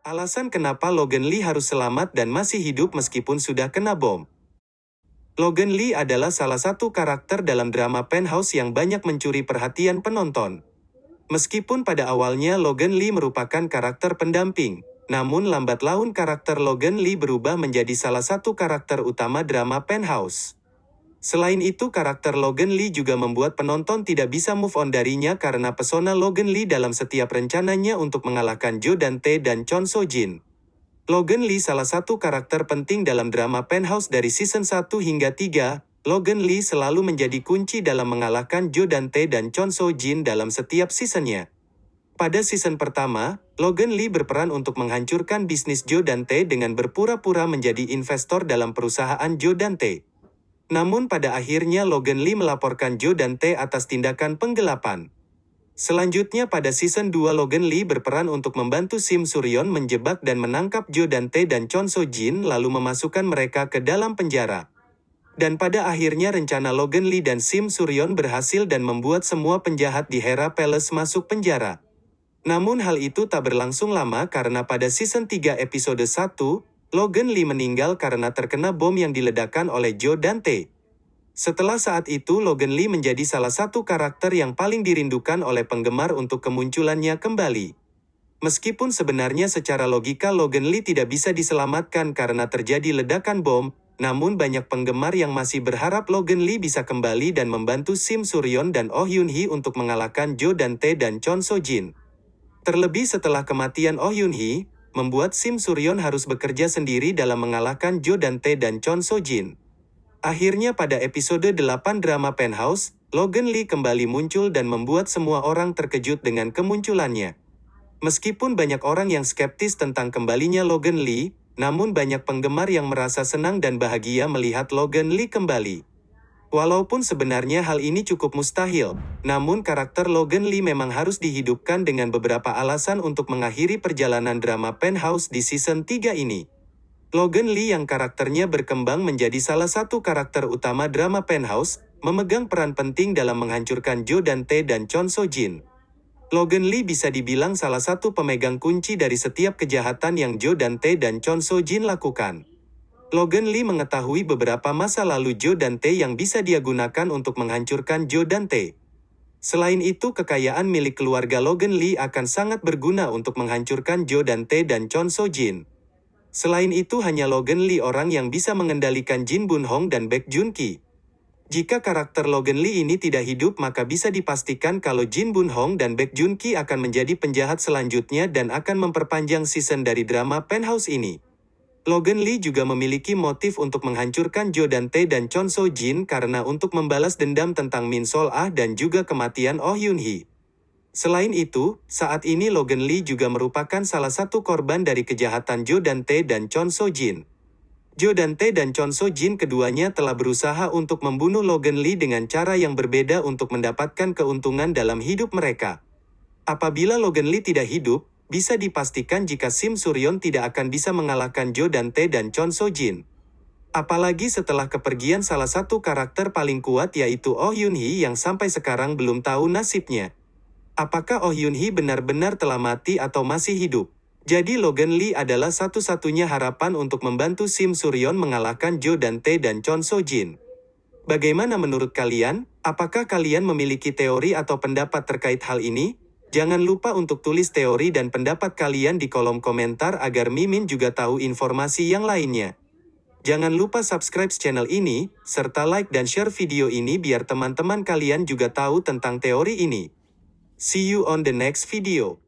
Alasan kenapa Logan Lee harus selamat dan masih hidup meskipun sudah kena bom. Logan Lee adalah salah satu karakter dalam drama Penthouse yang banyak mencuri perhatian penonton. Meskipun pada awalnya Logan Lee merupakan karakter pendamping, namun lambat laun karakter Logan Lee berubah menjadi salah satu karakter utama drama Penthouse. Selain itu karakter Logan Lee juga membuat penonton tidak bisa move on darinya karena pesona Logan Lee dalam setiap rencananya untuk mengalahkan Jo Dante dan Chon So Jin. Logan Lee salah satu karakter penting dalam drama Penthouse dari season 1 hingga 3, Logan Lee selalu menjadi kunci dalam mengalahkan Jo Dante dan Chon So Jin dalam setiap seasonnya. Pada season pertama, Logan Lee berperan untuk menghancurkan bisnis Jo Dante dengan berpura-pura menjadi investor dalam perusahaan Jo Dante. Namun pada akhirnya Logan Lee melaporkan Joe dan T atas tindakan penggelapan. Selanjutnya pada season 2 Logan Lee berperan untuk membantu Sim Suryon menjebak dan menangkap Joe dan T dan Chon So Jin lalu memasukkan mereka ke dalam penjara. Dan pada akhirnya rencana Logan Lee dan Sim Suryon berhasil dan membuat semua penjahat di Hera Palace masuk penjara. Namun hal itu tak berlangsung lama karena pada season 3 episode 1, Logan Lee meninggal karena terkena bom yang diledakkan oleh Joe Dante. Setelah saat itu Logan Lee menjadi salah satu karakter yang paling dirindukan oleh penggemar untuk kemunculannya kembali. Meskipun sebenarnya secara logika Logan Lee tidak bisa diselamatkan karena terjadi ledakan bom, namun banyak penggemar yang masih berharap Logan Lee bisa kembali dan membantu Sim Suryon dan Oh Yun Hee untuk mengalahkan Joe Dante dan Chon So Jin. Terlebih setelah kematian Oh Yun Hee, membuat Sim Suryon harus bekerja sendiri dalam mengalahkan Jo Dante dan Chon So Jin. Akhirnya pada episode 8 drama Penthouse, Logan Lee kembali muncul dan membuat semua orang terkejut dengan kemunculannya. Meskipun banyak orang yang skeptis tentang kembalinya Logan Lee, namun banyak penggemar yang merasa senang dan bahagia melihat Logan Lee kembali. Walaupun sebenarnya hal ini cukup mustahil, namun karakter Logan Lee memang harus dihidupkan dengan beberapa alasan untuk mengakhiri perjalanan drama Penthouse di season 3 ini. Logan Lee yang karakternya berkembang menjadi salah satu karakter utama drama Penthouse, memegang peran penting dalam menghancurkan Joe Dante dan Chon So Jin. Logan Lee bisa dibilang salah satu pemegang kunci dari setiap kejahatan yang Joe Dante dan Chon So Jin lakukan. Logan Lee mengetahui beberapa masa lalu Joe Dante yang bisa dia gunakan untuk menghancurkan Joe Dante. Selain itu kekayaan milik keluarga Logan Lee akan sangat berguna untuk menghancurkan Joe Dante dan Chon So Jin. Selain itu hanya Logan Lee orang yang bisa mengendalikan Jin Bun Hong dan Baek Jun Ki. Jika karakter Logan Lee ini tidak hidup maka bisa dipastikan kalau Jin Bun Hong dan Baek Jun Ki akan menjadi penjahat selanjutnya dan akan memperpanjang season dari drama Penthouse ini. Logan Lee juga memiliki motif untuk menghancurkan Jo Dante dan Chon So Jin karena untuk membalas dendam tentang Min Sol Ah dan juga kematian Oh Yun Hee. Selain itu, saat ini Logan Lee juga merupakan salah satu korban dari kejahatan Jo Dante dan Chon So Jin. Jo Dante dan Chon So Jin keduanya telah berusaha untuk membunuh Logan Lee dengan cara yang berbeda untuk mendapatkan keuntungan dalam hidup mereka. Apabila Logan Lee tidak hidup, bisa dipastikan jika Sim Suryon tidak akan bisa mengalahkan Jo Dante dan Chon So Jin. Apalagi setelah kepergian salah satu karakter paling kuat yaitu Oh Yun Hee yang sampai sekarang belum tahu nasibnya. Apakah Oh Yun Hee benar-benar telah mati atau masih hidup? Jadi Logan Lee adalah satu-satunya harapan untuk membantu Sim Suryon mengalahkan Jo Dante dan Chon So Jin. Bagaimana menurut kalian? Apakah kalian memiliki teori atau pendapat terkait hal ini? Jangan lupa untuk tulis teori dan pendapat kalian di kolom komentar agar Mimin juga tahu informasi yang lainnya. Jangan lupa subscribe channel ini, serta like dan share video ini biar teman-teman kalian juga tahu tentang teori ini. See you on the next video.